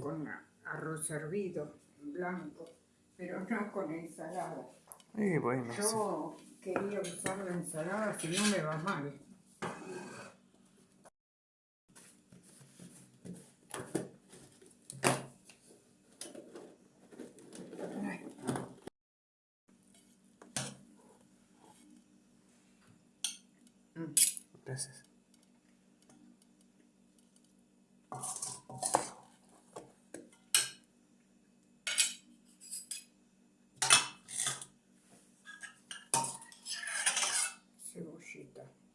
con arroz hervido, blanco, pero no con ensalada. Y bueno, Yo quería usar la ensalada si no me va mal. Gracias. Ahorita.